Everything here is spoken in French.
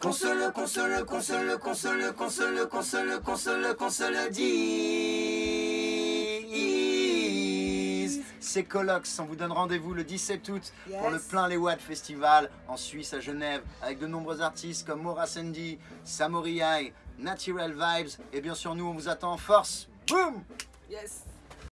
Console, console, le, console, se le, console, se le. C'est Colox, on vous donne rendez-vous le 17 août pour le Plein les Watts Festival en Suisse à Genève avec de nombreux artistes comme Maura Sandy, Samoriai, Natural Vibes et bien sûr nous on vous attend en force. Boum Yes.